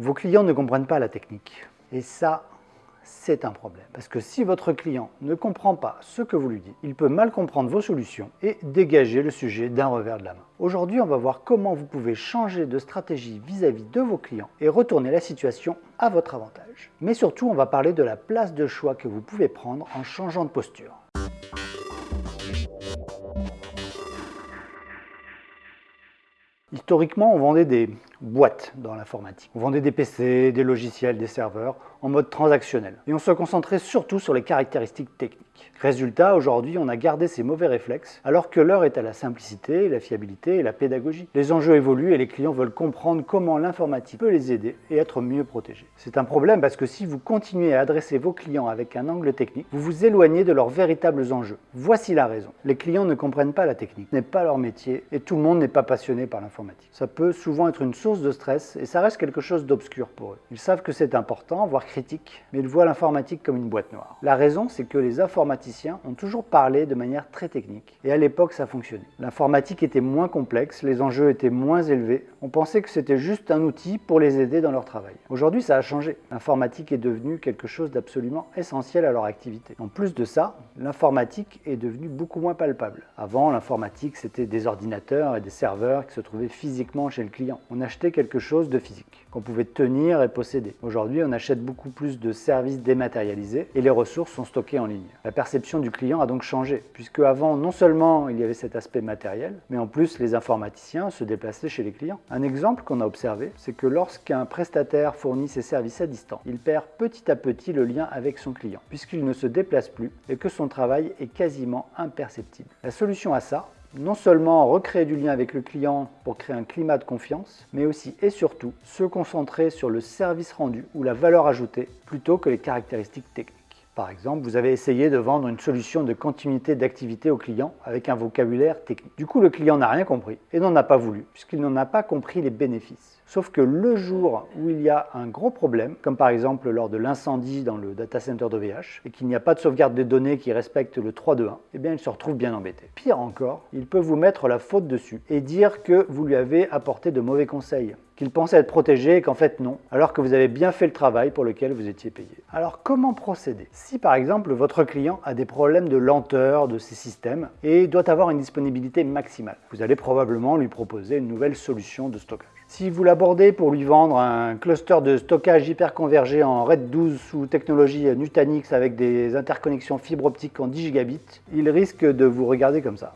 Vos clients ne comprennent pas la technique. Et ça, c'est un problème. Parce que si votre client ne comprend pas ce que vous lui dites, il peut mal comprendre vos solutions et dégager le sujet d'un revers de la main. Aujourd'hui, on va voir comment vous pouvez changer de stratégie vis-à-vis -vis de vos clients et retourner la situation à votre avantage. Mais surtout, on va parler de la place de choix que vous pouvez prendre en changeant de posture. Historiquement, on vendait des boîtes dans l'informatique. On vendait des PC, des logiciels, des serveurs en mode transactionnel. Et on se concentrait surtout sur les caractéristiques techniques. Résultat, aujourd'hui, on a gardé ces mauvais réflexes, alors que l'heure est à la simplicité, la fiabilité et la pédagogie. Les enjeux évoluent et les clients veulent comprendre comment l'informatique peut les aider et être mieux protégés. C'est un problème parce que si vous continuez à adresser vos clients avec un angle technique, vous vous éloignez de leurs véritables enjeux. Voici la raison. Les clients ne comprennent pas la technique, ce n'est pas leur métier et tout le monde n'est pas passionné par l'informatique. Ça peut souvent être une source de stress et ça reste quelque chose d'obscur pour eux. Ils savent que c'est important, voire critique, mais ils voient l'informatique comme une boîte noire. La raison, c'est que les informaticiens ont toujours parlé de manière très technique. Et à l'époque, ça fonctionnait. L'informatique était moins complexe, les enjeux étaient moins élevés. On pensait que c'était juste un outil pour les aider dans leur travail. Aujourd'hui, ça a changé. L'informatique est devenue quelque chose d'absolument essentiel à leur activité. En plus de ça, l'informatique est devenue beaucoup moins palpable. Avant, l'informatique, c'était des ordinateurs et des serveurs qui se trouvaient physiquement chez le client. On achetait quelque chose de physique, qu'on pouvait tenir et posséder. Aujourd'hui, on achète beaucoup plus de services dématérialisés et les ressources sont stockées en ligne. La perception du client a donc changé, puisque avant, non seulement il y avait cet aspect matériel, mais en plus les informaticiens se déplaçaient chez les clients. Un exemple qu'on a observé, c'est que lorsqu'un prestataire fournit ses services à distance, il perd petit à petit le lien avec son client, puisqu'il ne se déplace plus et que son travail est quasiment imperceptible. La solution à ça, non seulement recréer du lien avec le client pour créer un climat de confiance, mais aussi et surtout se concentrer sur le service rendu ou la valeur ajoutée plutôt que les caractéristiques techniques. Par exemple, vous avez essayé de vendre une solution de continuité d'activité au client avec un vocabulaire technique. Du coup, le client n'a rien compris et n'en a pas voulu, puisqu'il n'en a pas compris les bénéfices. Sauf que le jour où il y a un gros problème, comme par exemple lors de l'incendie dans le data center d'OVH, et qu'il n'y a pas de sauvegarde des données qui respecte le 3.2.1, eh bien il se retrouve bien embêté. Pire encore, il peut vous mettre la faute dessus et dire que vous lui avez apporté de mauvais conseils qu'il pensait être protégé et qu'en fait non, alors que vous avez bien fait le travail pour lequel vous étiez payé. Alors comment procéder? Si par exemple votre client a des problèmes de lenteur de ses systèmes et doit avoir une disponibilité maximale, vous allez probablement lui proposer une nouvelle solution de stockage. Si vous l'abordez pour lui vendre un cluster de stockage hyper convergé en RAID 12 sous technologie Nutanix avec des interconnexions fibre optique en 10 gigabits, il risque de vous regarder comme ça.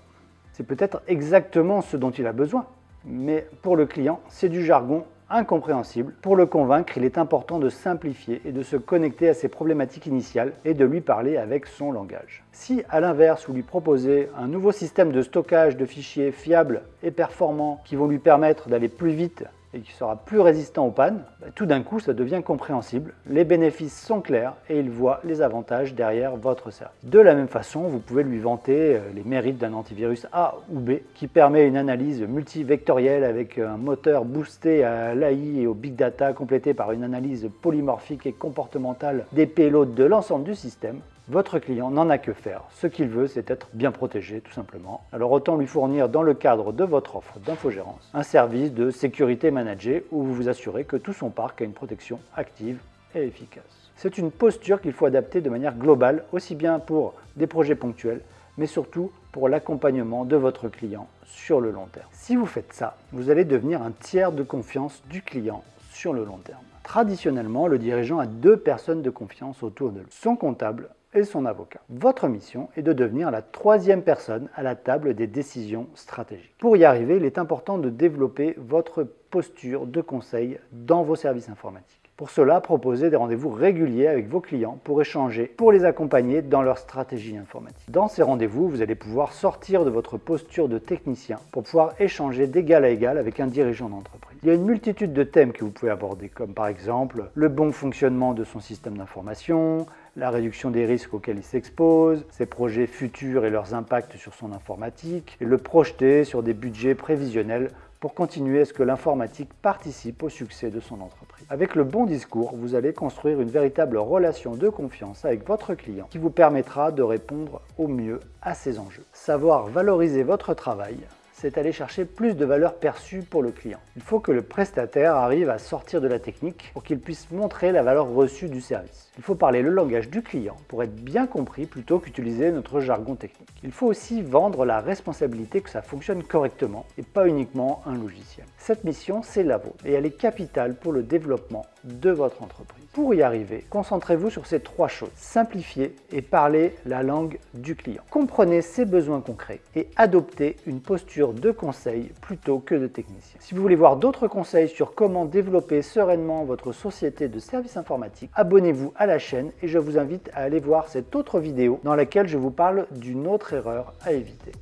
C'est peut-être exactement ce dont il a besoin, mais pour le client, c'est du jargon incompréhensible. Pour le convaincre, il est important de simplifier et de se connecter à ses problématiques initiales et de lui parler avec son langage. Si, à l'inverse, vous lui proposez un nouveau système de stockage de fichiers fiable et performant qui vont lui permettre d'aller plus vite et qui sera plus résistant aux pannes, bah, tout d'un coup ça devient compréhensible, les bénéfices sont clairs et il voit les avantages derrière votre service. De la même façon, vous pouvez lui vanter euh, les mérites d'un antivirus A ou B qui permet une analyse multivectorielle avec un moteur boosté à l'AI et au big data complété par une analyse polymorphique et comportementale des payloads de l'ensemble du système votre client n'en a que faire. Ce qu'il veut, c'est être bien protégé, tout simplement. Alors autant lui fournir dans le cadre de votre offre d'infogérance un service de sécurité managée où vous vous assurez que tout son parc a une protection active et efficace. C'est une posture qu'il faut adapter de manière globale, aussi bien pour des projets ponctuels, mais surtout pour l'accompagnement de votre client sur le long terme. Si vous faites ça, vous allez devenir un tiers de confiance du client sur le long terme. Traditionnellement, le dirigeant a deux personnes de confiance autour de lui, son comptable et son avocat. Votre mission est de devenir la troisième personne à la table des décisions stratégiques. Pour y arriver, il est important de développer votre posture de conseil dans vos services informatiques. Pour cela, proposez des rendez-vous réguliers avec vos clients pour échanger, pour les accompagner dans leur stratégie informatique. Dans ces rendez-vous, vous allez pouvoir sortir de votre posture de technicien pour pouvoir échanger d'égal à égal avec un dirigeant d'entreprise. Il y a une multitude de thèmes que vous pouvez aborder, comme par exemple le bon fonctionnement de son système d'information, la réduction des risques auxquels il s'expose, ses projets futurs et leurs impacts sur son informatique, et le projeter sur des budgets prévisionnels pour continuer à ce que l'informatique participe au succès de son entreprise. Avec le bon discours, vous allez construire une véritable relation de confiance avec votre client qui vous permettra de répondre au mieux à ses enjeux. Savoir valoriser votre travail, c'est aller chercher plus de valeur perçue pour le client. Il faut que le prestataire arrive à sortir de la technique pour qu'il puisse montrer la valeur reçue du service. Il faut parler le langage du client pour être bien compris plutôt qu'utiliser notre jargon technique. Il faut aussi vendre la responsabilité que ça fonctionne correctement et pas uniquement un logiciel. Cette mission, c'est la vôtre et elle est capitale pour le développement de votre entreprise. Pour y arriver, concentrez-vous sur ces trois choses. Simplifiez et parlez la langue du client. Comprenez ses besoins concrets et adoptez une posture de conseil plutôt que de technicien. Si vous voulez voir d'autres conseils sur comment développer sereinement votre société de services informatiques, abonnez-vous à la chaîne et je vous invite à aller voir cette autre vidéo dans laquelle je vous parle d'une autre erreur à éviter.